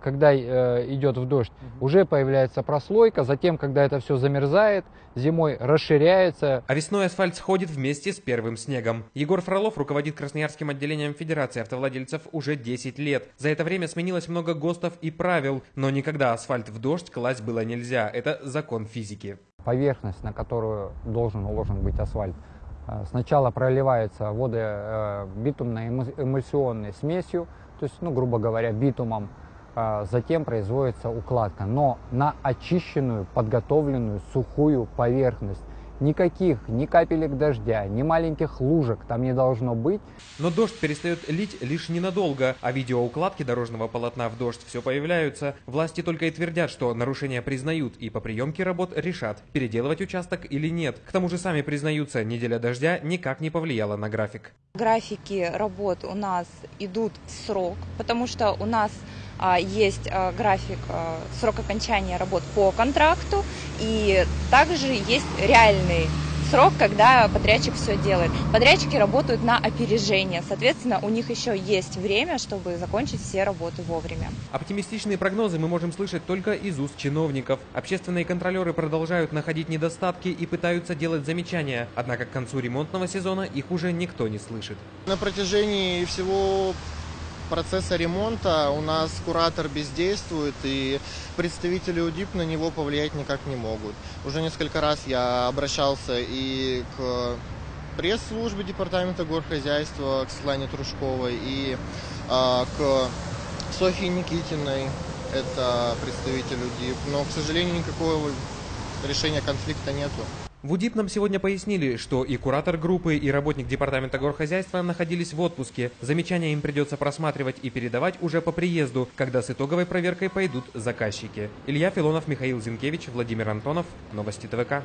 Когда э, идет в дождь, уже появляется прослойка, затем, когда это все замерзает, зимой расширяется. А весной асфальт сходит вместе с первым снегом. Егор Фролов руководит Красноярским отделением Федерации автовладельцев уже 10 лет. За это время сменилось много ГОСТов и правил, но никогда асфальт в дождь класть было нельзя. Это закон физики. Поверхность, на которую должен уложен быть асфальт, э, сначала проливается воды э, битумной эмульсионной смесью, то есть, ну, грубо говоря, битумом, затем производится укладка, но на очищенную, подготовленную, сухую поверхность. Никаких ни капелек дождя, ни маленьких лужек там не должно быть. Но дождь перестает лить лишь ненадолго, а видеоукладки дорожного полотна в дождь все появляются. Власти только и твердят, что нарушения признают и по приемке работ решат, переделывать участок или нет. К тому же сами признаются, неделя дождя никак не повлияла на график. Графики работ у нас идут в срок, потому что у нас а, есть а, график а, срок окончания работ по контракту, и также есть реальный срок, когда подрядчик все делает. Подрядчики работают на опережение, соответственно, у них еще есть время, чтобы закончить все работы вовремя. Оптимистичные прогнозы мы можем слышать только из уст чиновников. Общественные контролеры продолжают находить недостатки и пытаются делать замечания, однако к концу ремонтного сезона их уже никто не слышит. На протяжении всего процесса ремонта у нас куратор бездействует, и представители УДИП на него повлиять никак не могут. Уже несколько раз я обращался и к пресс-службе Департамента горхозяйства, к Светлане Трушковой, и э, к Софье Никитиной, это представитель УДИП. Но, к сожалению, никакого решения конфликта нету. В УДИП нам сегодня пояснили, что и куратор группы, и работник департамента горхозяйства находились в отпуске. Замечания им придется просматривать и передавать уже по приезду, когда с итоговой проверкой пойдут заказчики. Илья Филонов, Михаил Зинкевич, Владимир Антонов. Новости ТВК.